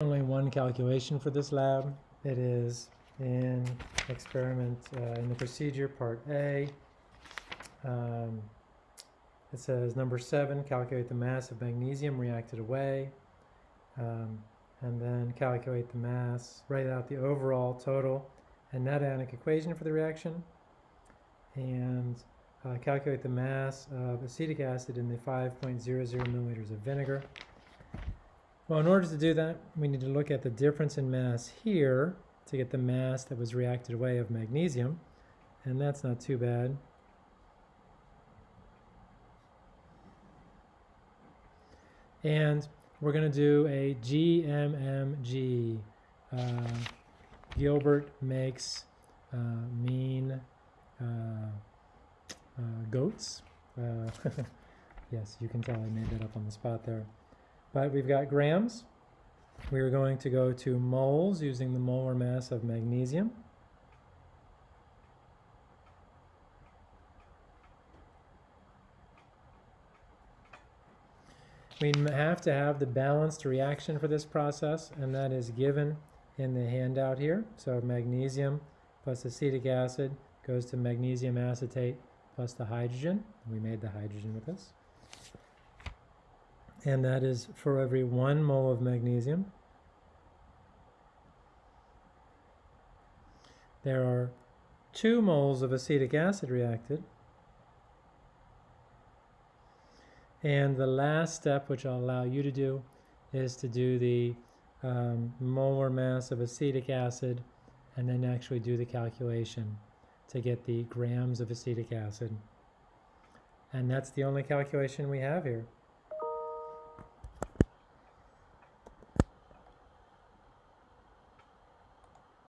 only one calculation for this lab. It is in experiment, uh, in the procedure, part A. Um, it says number seven, calculate the mass of magnesium reacted away. Um, and then calculate the mass, write out the overall total and net ionic equation for the reaction. And uh, calculate the mass of acetic acid in the 5.00 milliliters of vinegar. Well, in order to do that, we need to look at the difference in mass here to get the mass that was reacted away of magnesium, and that's not too bad. And we're going to do a GMMG. Uh, Gilbert makes uh, mean uh, uh, goats. Uh, yes, you can tell I made that up on the spot there. But we've got grams. We're going to go to moles using the molar mass of magnesium. We have to have the balanced reaction for this process, and that is given in the handout here. So magnesium plus acetic acid goes to magnesium acetate plus the hydrogen. We made the hydrogen with this. And that is for every one mole of magnesium. There are two moles of acetic acid reacted. And the last step, which I'll allow you to do, is to do the um, molar mass of acetic acid and then actually do the calculation to get the grams of acetic acid. And that's the only calculation we have here.